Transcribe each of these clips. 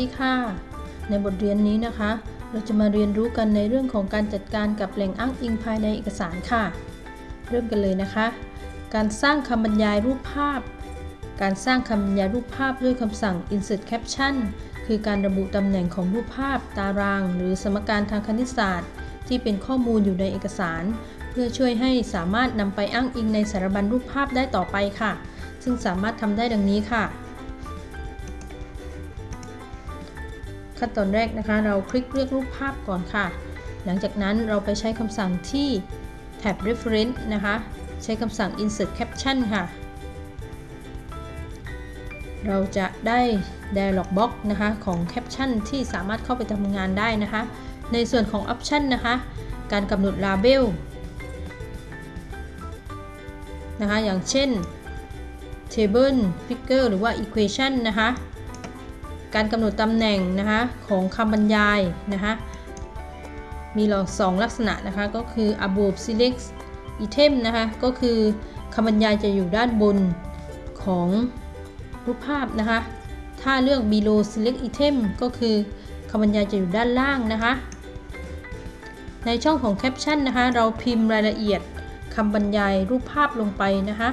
ดีค่ะ ในบทเรียนนี้นะคะ เราจะมาเรียนรู้กันในเรื่องของการจัดการกับแหล่งอ้างอิงภายในเอกสารค่ะ เริ่มกันเลยนะคะ การสร้างคำบรรยายรูปภาพ การสร้างคำบรรยายรูปภาพด้วยคำสั่ง insert caption คือการระบุตำแหน่งของรูปภาพ ตาราง หรือสมการทางคณิตศาสตร์ ที่เป็นข้อมูลอยู่ในเอกสาร เพื่อช่วยให้สามารถนำไปอ้างอิงในสารบัญรูปภาพได้ต่อไปค่ะ ซึ่งสามารถทำได้ดังนี้ค่ะ ขั้นตอนแรกนะคะ เราคลิกเลือกรูปภาพก่อนค่ะ หลังจากนั้นเราไปใช้คำสั่งที่แท็บ reference นะคะ ใช้คำสั่ง insert caption ค่ะ เราจะได้ dialog box นะคะของ caption ที่สามารถเข้าไปทำงานได้นะคะ ในส่วนของ option นะคะ การกำหนด label นะคะ อย่างเช่น table figure หรือว่า equation นะคะ การกำหนดตำแหน่งนะคะของคำบรรยายนะคะมีหลอกสองลักษณะนะคะก็คือ above select item นะคะก็คือคำบรรยายจะอยู่ด้านบนของรูปภาพนะคะถ้าเลือก below select item ก็คือคำบรรยายจะอยู่ด้านล่างนะคะในช่องของ caption นะคะเราพิมพ์รายละเอียดคำบรรยายรูปภาพลงไปนะคะ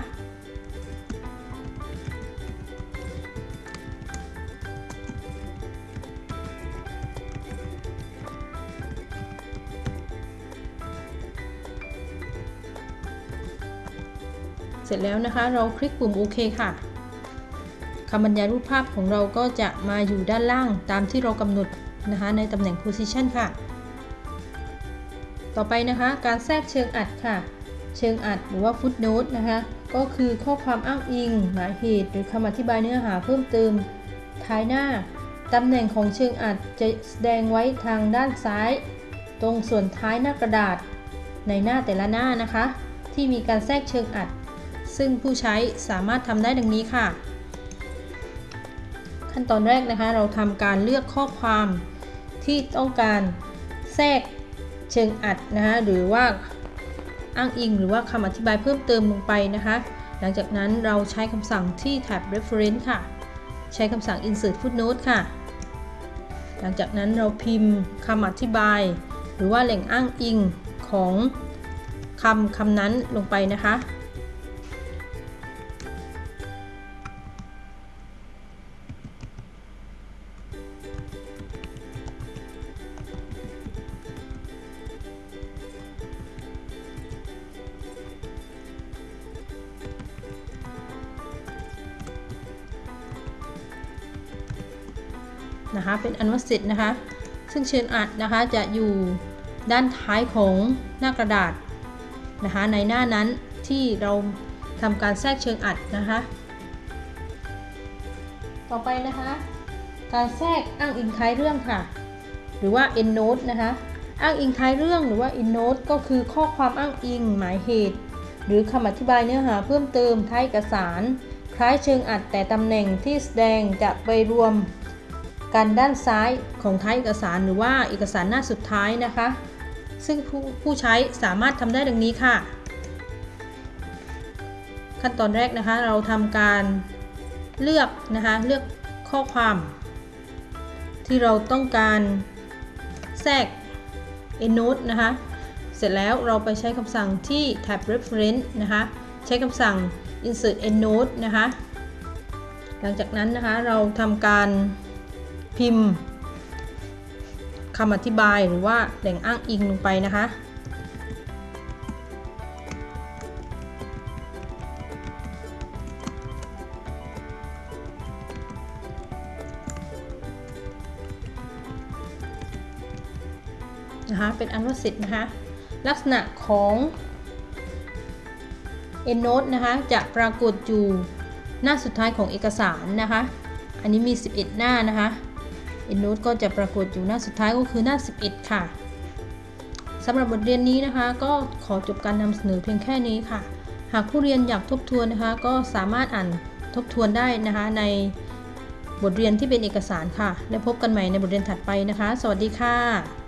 เสร็จแล้วนะคะ เราคลิกปุ่มโอเคค่ะคำบรรยายรูปภาพของเราก็จะมาอยู่ด้านล่างตามที่เรากำหนดนะคะ ในตำแหน่ง position ค่ะ ต่อไปนะคะ การแทรกเชิงอัดค่ะ เชิงอัดหรือว่า footnote นะคะ ก็คือข้อความอ้างอิง หมายเหตุ หรือคำอธิบายเนื้อหาเพิ่มเติม ท้ายหน้าตำแหน่งของเชิงอัดจะแสดงไว้ทางด้านซ้าย ตรงส่วนท้ายหน้ากระดาษ ในหน้าแต่ละหน้านะคะ ที่มีการแทรกเชิงอัด ซึ่งผู้ใช้สามารถทำได้ดังนี้ค่ะ ขั้นตอนแรกนะคะ เราทำการเลือกข้อความที่ต้องการแทรกเชิงอัดนะคะหรือว่าอ้างอิงหรือว่าคำอธิบายเพิ่มเติมลงไปนะคะ หลังจากนั้นเราใช้คำสั่งที่แท็บ reference ค่ะ ใช้คำสั่ง insert footnote ค่ะ หลังจากนั้นเราพิมพ์คำอธิบาย หรือว่าแหล่งอ้างอิงของคำคำนั้นลงไปนะคะ นะคะ เป็นอนว่าเสร็จนะคะ ซึ่งเชิญอัดนะคะจะอยู่ด้านท้ายของหน้ากระดาษนะคะ ในหน้านั้นที่เราทำการแทรกเชิงอัดนะคะ ต่อไปนะคะ การแทรกอ้างอิงท้ายเรื่องค่ะ หรือว่า endnote นะคะ อ้างอิงท้ายเรื่องหรือว่า endnote ก็คือข้อความอ้างอิงหมายเหตุ หรือคำอธิบายเนื้อหาเพิ่มเติมท้ายเอกสาร คล้ายเชิงอัดแต่ตำแหน่งที่แสดงจะไปรวม กันด้านซ้ายของท้ายเอกสารหรือว่าเอกสารหน้าสุดท้ายนะคะ ซึ่งผู้ผู้ใช้สามารถทำได้ดังนี้ค่ะ ขั้นตอนแรกนะคะเราทำการเลือกนะคะเลือกข้อความ ที่เราต้องการแทรก endnote นะคะ เสร็จแล้วเราไปใช้คำสั่งที่แท็บ reference นะคะ ใช้คำสั่ง insert endnote นะคะ หลังจากนั้นนะคะเราทำการ พิมพ์คำอธิบายหรือว่าแหล่งอ้างอิงลงไปนะคะ นะคะ เป็นอันว่าเสร็จนะคะ ลักษณะของ EndNote นะคะ จะปรากฏอยู่หน้าสุดท้ายของเอกสารนะคะ อันนี้มี 11 หน้านะคะ EndNote ก็จะปรากฏอยู่หน้าสุดท้ายก็คือหน้า 11 ค่ะสำหรับบทเรียนนี้นะคะ ก็ขอจบการนำเสนอเพียงแค่นี้ค่ะ หากผู้เรียนอยากทบทวนนะคะ ก็สามารถอ่านทบทวนได้นะคะ ในบทเรียนที่เป็นเอกสารค่ะ และพบกันใหม่ในบทเรียนถัดไปนะคะ สวัสดีค่ะ